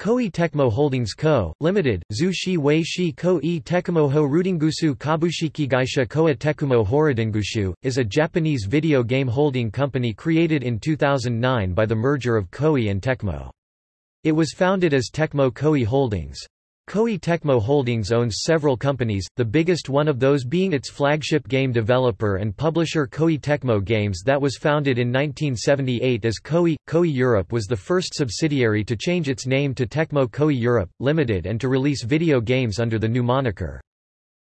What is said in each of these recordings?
Koei Tecmo Holdings Co., Limited, Zhu Shi Wei Shi Koei Tecmo Ho Rudingushu Kabushiki Gaisha Koa Tekumo Horodingushu, is a Japanese video game holding company created in 2009 by the merger of Koei and Tecmo. It was founded as Tecmo Koei Holdings. Koei Tecmo Holdings owns several companies, the biggest one of those being its flagship game developer and publisher Koei Tecmo Games that was founded in 1978 as Koei. Koei Europe was the first subsidiary to change its name to Tecmo Koei Europe, Limited and to release video games under the new moniker.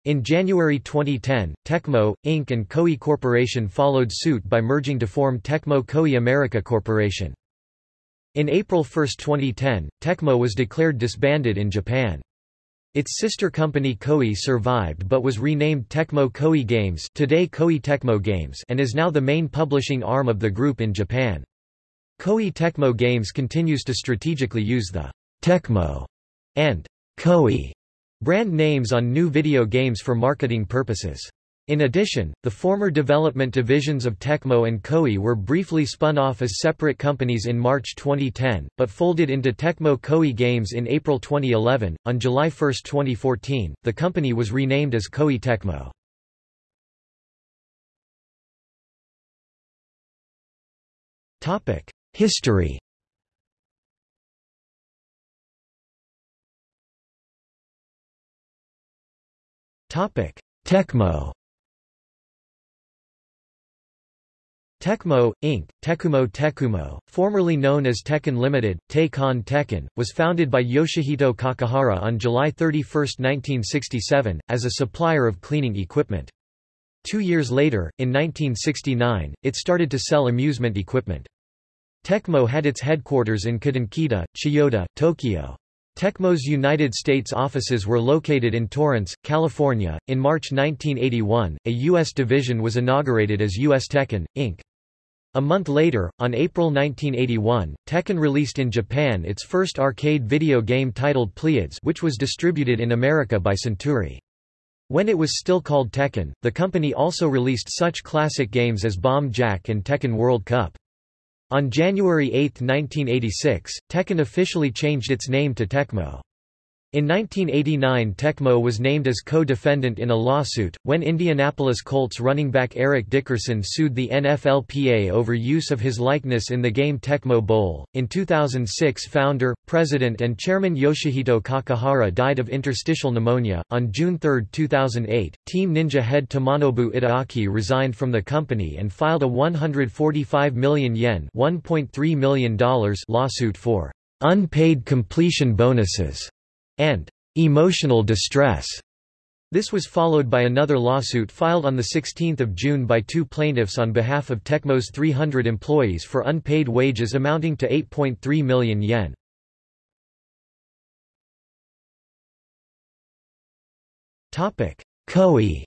In January 2010, Tecmo, Inc. and Koei Corporation followed suit by merging to form Tecmo Koei America Corporation. In April 1, 2010, Tecmo was declared disbanded in Japan. Its sister company Koei survived but was renamed Tecmo Koei Games today Koei Tecmo Games and is now the main publishing arm of the group in Japan. Koei Tecmo Games continues to strategically use the Tecmo and Koei brand names on new video games for marketing purposes. In addition, the former development divisions of Tecmo and Koei were briefly spun off as separate companies in March 2010, but folded into Tecmo Koei Games in April 2011. On July 1, 2014, the company was renamed as Koei Tecmo. Topic: History. Topic: Tecmo. Tecmo, Inc., Tekumo Tekumo, formerly known as Tehkan Limited, Tekkon Tekken, was founded by Yoshihito Kakihara on July 31, 1967, as a supplier of cleaning equipment. Two years later, in 1969, it started to sell amusement equipment. Tecmo had its headquarters in Kudankita, Chiyoda, Tokyo. Tecmo's United States offices were located in Torrance, California. In March 1981, a U.S. division was inaugurated as U.S. Tehkan, Inc. A month later, on April 1981, Tehkan released in Japan its first arcade video game titled Pleiades which was distributed in America by Centuri. When it was still called Tehkan, the company also released such classic games as Bomb Jack and Tehkan World Cup. On January 8, 1986, Tehkan officially changed its name to Tecmo. In 1989 Tecmo was named as co-defendant in a lawsuit, when Indianapolis Colts running back Eric Dickerson sued the NFLPA over use of his likeness in the game Tecmo Bowl. In 2006 founder, president and chairman Yoshihito Kakihara died of interstitial pneumonia. On June 3, 2008, Team Ninja head Tomonobu Itagaki resigned from the company and filed a 145 million yen $1.3 million lawsuit for unpaid completion bonuses and emotional distress. This was followed by another lawsuit filed on 16 June by two plaintiffs on behalf of Tecmo's 300 employees for unpaid wages amounting to 8.3 million yen. Koei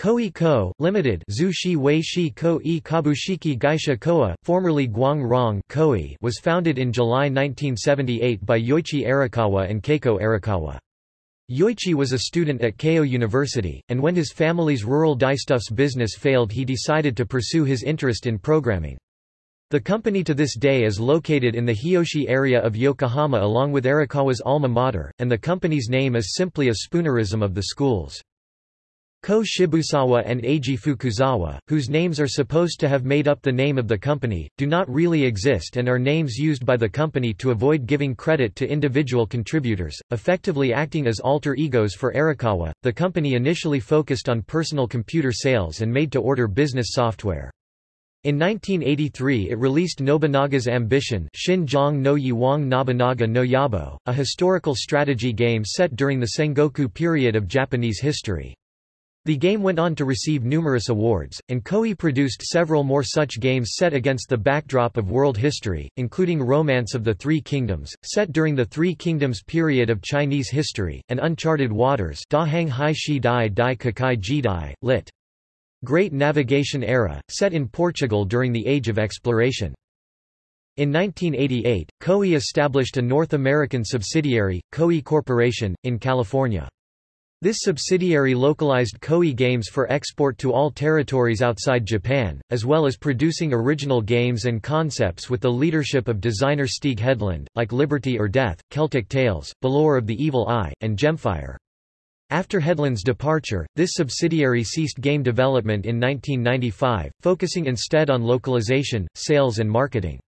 Koei Co., Limited Zushi Wei Shi Ko-e Kabushiki Gaisha Koa, formerly Guang Rong Koei was founded in July 1978 by Yoichi Arakawa and Keiko Arakawa. Yoichi was a student at Keio University, and when his family's rural dyestuffs business failed he decided to pursue his interest in programming. The company to this day is located in the Hiyoshi area of Yokohama along with Arakawa's alma mater, and the company's name is simply a spoonerism of the schools. Ko Shibusawa and Eiji Fukuzawa, whose names are supposed to have made up the name of the company, do not really exist and are names used by the company to avoid giving credit to individual contributors, effectively acting as alter egos for Arakawa. The company initially focused on personal computer sales and made to order business software. In 1983 it released Nobunaga's Ambition Shinjong no Yiwang Nobunaga no Yabo, a historical strategy game set during the Sengoku period of Japanese history. The game went on to receive numerous awards, and Koei produced several more such games set against the backdrop of world history, including Romance of the Three Kingdoms, set during the Three Kingdoms period of Chinese history, and Uncharted Waters Da Hang Hai Shi Dai Dai lit. Great Navigation Era, set in Portugal during the Age of Exploration. In 1988, Koei established a North American subsidiary, Koei Corporation, in California. This subsidiary localized Koei games for export to all territories outside Japan, as well as producing original games and concepts with the leadership of designer Stieg Hedlund, like Liberty or Death, Celtic Tales, Balor of the Evil Eye, and Gemfire. After Hedlund's departure, this subsidiary ceased game development in 1995, focusing instead on localization, sales and marketing.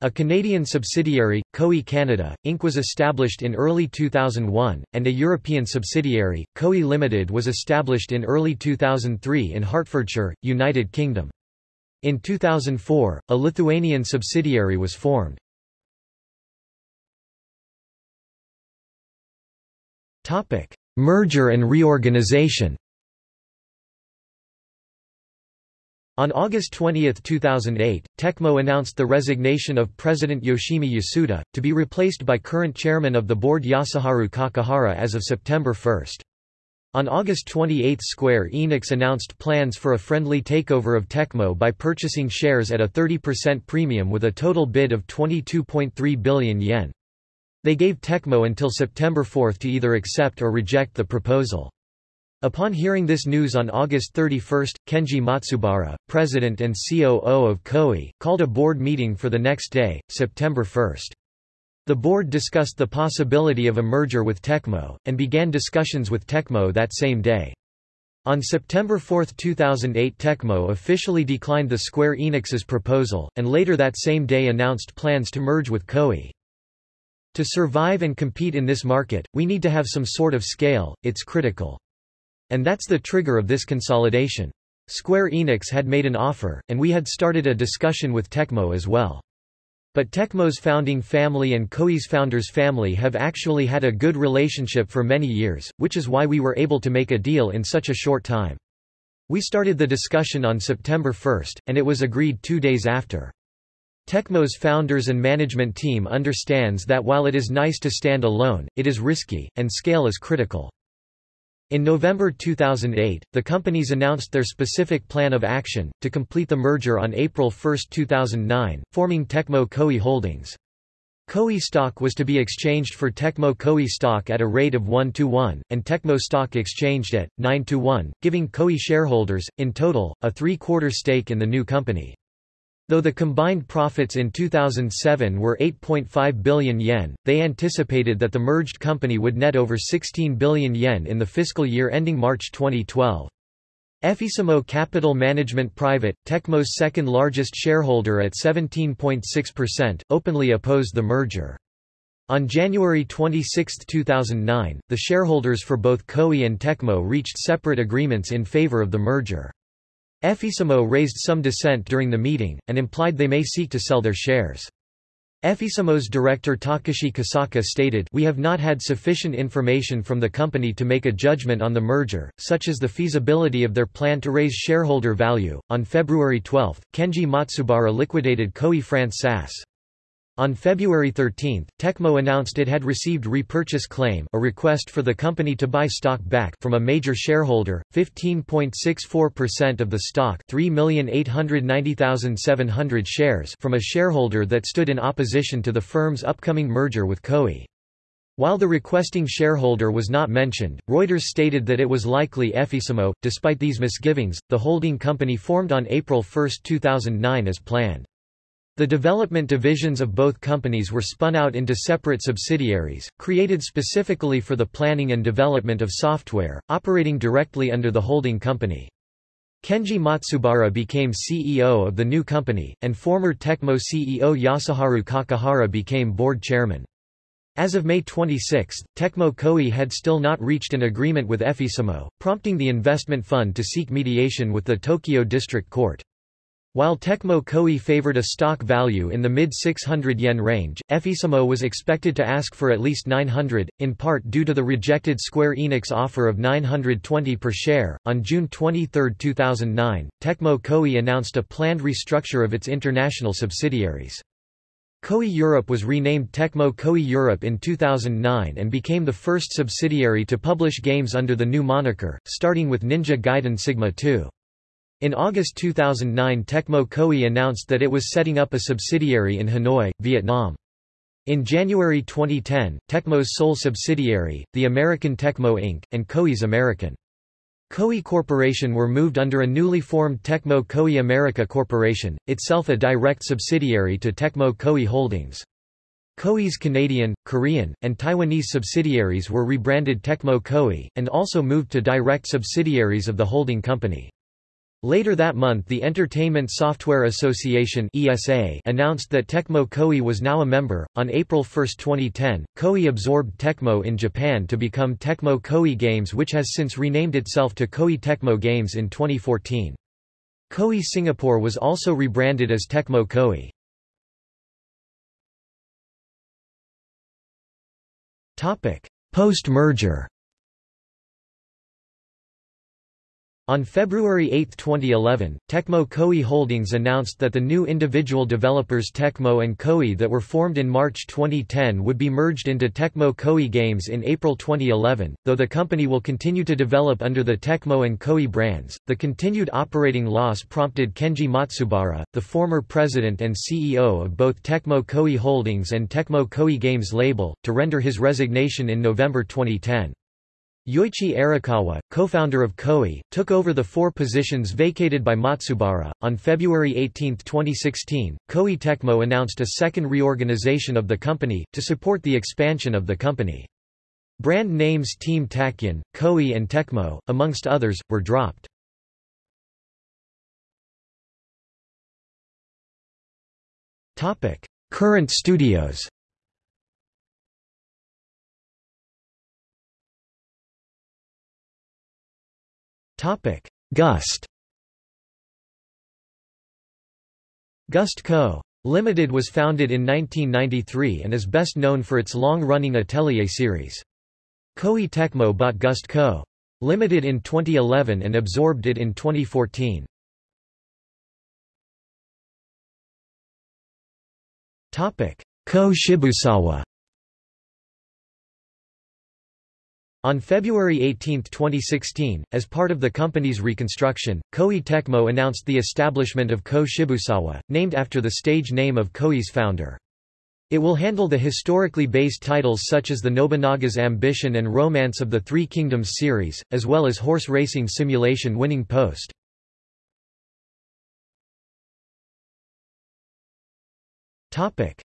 A Canadian subsidiary, Koei Canada, Inc. was established in early 2001, and a European subsidiary, Koei Limited was established in early 2003 in Hertfordshire, United Kingdom. In 2004, a Lithuanian subsidiary was formed. Merger and reorganization On August 20, 2008, Tecmo announced the resignation of President Yoshimi Yasuda, to be replaced by current chairman of the board Yasuharu Kakihara as of September 1. On August 28 Square Enix announced plans for a friendly takeover of Tecmo by purchasing shares at a 30% premium with a total bid of 22.3 billion yen. They gave Tecmo until September 4 to either accept or reject the proposal. Upon hearing this news on August 31, Kenji Matsubara, president and COO of Koei, called a board meeting for the next day, September 1. The board discussed the possibility of a merger with Tecmo, and began discussions with Tecmo that same day. On September 4, 2008 Tecmo officially declined the Square Enix's proposal, and later that same day announced plans to merge with Koei. To survive and compete in this market, we need to have some sort of scale, it's critical. And that's the trigger of this consolidation. Square Enix had made an offer, and we had started a discussion with Tecmo as well. But Tecmo's founding family and Koei's founder's family have actually had a good relationship for many years, which is why we were able to make a deal in such a short time. We started the discussion on September 1, and it was agreed two days after. Tecmo's founders and management team understands that while it is nice to stand alone, it is risky, and scale is critical. In November 2008, the companies announced their specific plan of action, to complete the merger on April 1, 2009, forming Tecmo Koei Holdings. Koei stock was to be exchanged for Tecmo Koei stock at a rate of 1 to 1, and Tecmo stock exchanged at 9 to 1, giving Koei shareholders, in total, a three-quarter stake in the new company. Though the combined profits in 2007 were 8.5 billion yen, they anticipated that the merged company would net over 16 billion yen in the fiscal year ending March 2012. Effissimo Capital Management Private, Tecmo's second largest shareholder at 17.6%, openly opposed the merger. On January 26, 2009, the shareholders for both Koei and Tecmo reached separate agreements in favor of the merger. Effissimo raised some dissent during the meeting, and implied they may seek to sell their shares. Effissimo's director Takashi Kosaka stated, We have not had sufficient information from the company to make a judgment on the merger, such as the feasibility of their plan to raise shareholder value. On February 12, Kenji Matsubara liquidated Koei France SAS. On February 13, Tecmo announced it had received repurchase claim a request for the company to buy stock back from a major shareholder, 15.64% of the stock 3,890,700 shares from a shareholder that stood in opposition to the firm's upcoming merger with Koei. While the requesting shareholder was not mentioned, Reuters stated that it was likely Effissimo. Despite these misgivings, the holding company formed on April 1, 2009 as planned. The development divisions of both companies were spun out into separate subsidiaries, created specifically for the planning and development of software, operating directly under the holding company. Kenji Matsubara became CEO of the new company, and former Tecmo CEO Yasuharu Kakihara became board chairman. As of May 26, Tecmo Koei had still not reached an agreement with Effissimo, prompting the investment fund to seek mediation with the Tokyo District Court. While Tecmo Koei favored a stock value in the mid-600 yen range, Effissimo was expected to ask for at least 900, in part due to the rejected Square Enix offer of 920 per share. On June 23, 2009, Tecmo Koei announced a planned restructure of its international subsidiaries. Koei Europe was renamed Tecmo Koei Europe in 2009 and became the first subsidiary to publish games under the new moniker, starting with Ninja Gaiden Sigma 2. In August 2009 Tecmo Koei announced that it was setting up a subsidiary in Hanoi, Vietnam. In January 2010, Tecmo's sole subsidiary, the American Tecmo Inc., and Koei's American Koei Corporation were moved under a newly formed Tecmo Koei America Corporation, itself a direct subsidiary to Tecmo Koei Holdings. Koei's Canadian, Korean, and Taiwanese subsidiaries were rebranded Tecmo Koei, and also moved to direct subsidiaries of the holding company. Later that month the Entertainment Software Association (ESA) announced that Tecmo Koei was now a member. On April 1, 2010, Koei absorbed Tecmo in Japan to become Tecmo Koei Games which has since renamed itself to Koei Tecmo Games in 2014. Koei Singapore was also rebranded as Tecmo Koei. Post-merger On February 8, 2011, Tecmo Koei Holdings announced that the new individual developers Tecmo and Koei that were formed in March 2010 would be merged into Tecmo Koei Games in April 2011. Though the company will continue to develop under the Tecmo and Koei brands, the continued operating loss prompted Kenji Matsubara, the former president and CEO of both Tecmo Koei Holdings and Tecmo Koei Games label, to render his resignation in November 2010. Yoichi Arakawa, co-founder of Koei, took over the four positions vacated by Matsubara. On February 18, 2016, Koei Tecmo announced a second reorganization of the company, to support the expansion of the company. Brand names Team Tachyon, Koei and Tecmo, amongst others, were dropped. Current studios Topic: Gust. Gust Co. Limited was founded in 1993 and is best known for its long-running Atelier series. Koei Tecmo bought Gust Co. Limited in 2011 and absorbed it in 2014. Topic: Ko Shibusawa On February 18, 2016, as part of the company's reconstruction, Koei Tecmo announced the establishment of Ko Shibusawa, named after the stage name of Koei's founder. It will handle the historically based titles such as the Nobunaga's Ambition and Romance of the Three Kingdoms series, as well as horse racing simulation Winning Post.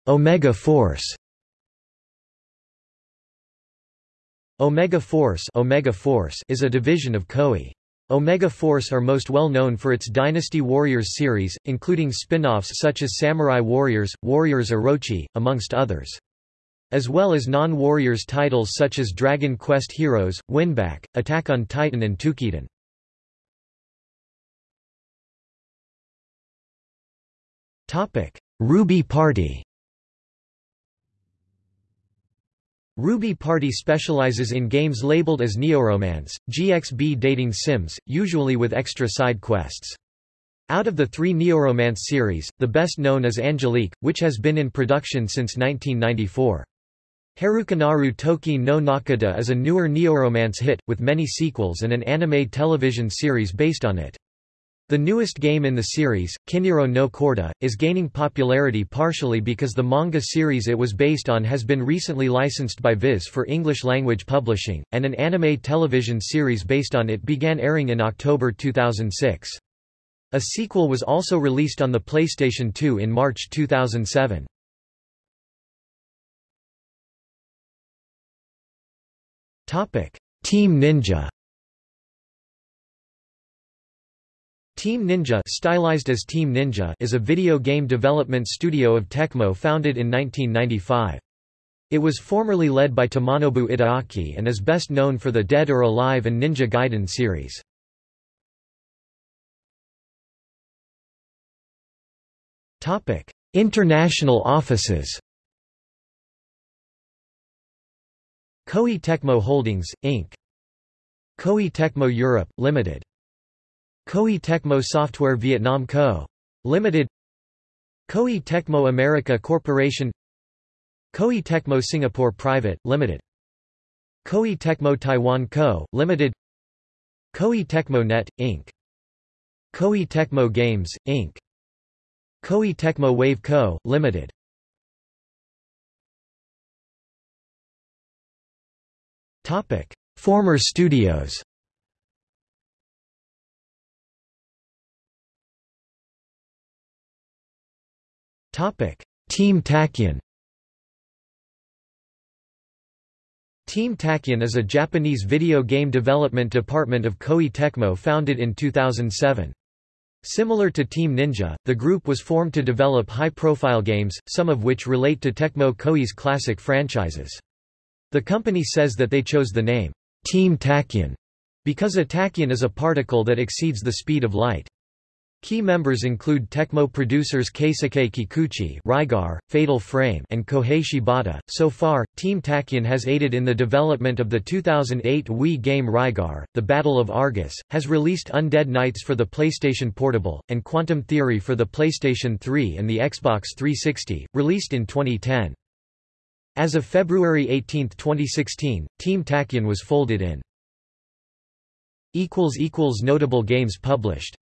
Omega Force Omega Force, Omega Force is a division of Koei. Omega Force are most well known for its Dynasty Warriors series, including spin-offs such as Samurai Warriors, Warriors Orochi, amongst others. As well as non-Warriors titles such as Dragon Quest Heroes, Winback, Attack on Titan and Toukiden. Ruby Party Ruby Party specializes in games labeled as neoromance, GXB dating sims, usually with extra side quests. Out of the three neoromance series, the best known is Angelique, which has been in production since 1994. Harukanaru Toki no Naka de is a newer neoromance hit, with many sequels and an anime television series based on it. The newest game in the series, Kiniro no Corda, is gaining popularity partially because the manga series it was based on has been recently licensed by Viz for English-language publishing, and an anime television series based on it began airing in October 2006. A sequel was also released on the PlayStation 2 in March 2007. Team Ninja Team Ninja stylized as Team Ninja is a video game development studio of Tecmo founded in 1995. It was formerly led by Tomonobu Itagaki and is best known for the Dead or Alive and Ninja Gaiden series. International offices Koei Tecmo Holdings, Inc. Koei Tecmo Europe, Limited Koei Tecmo Software Vietnam Co. Limited Koei Tecmo America Corporation Koei Tecmo Singapore Private, Limited Koei Tecmo Taiwan Co., Limited Koei Tecmo Net, Inc. Koei Tecmo Games, Inc. Koei Tecmo Wave Co., Limited Former studios Team Tachyon Team Tachyon is a Japanese video game development department of Koei Tecmo founded in 2007. Similar to Team Ninja, the group was formed to develop high-profile games, some of which relate to Tecmo Koei's classic franchises. The company says that they chose the name, Team Tachyon, because a tachyon is a particle that exceeds the speed of light. Key members include Tecmo producers Keisuke Kikuchi Rygar, Fatal Frame and Kohei Shibata. So far, Team Tachyon has aided in the development of the 2008 Wii game Rygar, The Battle of Argus, has released Undead Knights for the PlayStation Portable, and Quantum Theory for the PlayStation 3 and the Xbox 360, released in 2010. As of February 18, 2016, Team Tachyon was folded in. Notable games published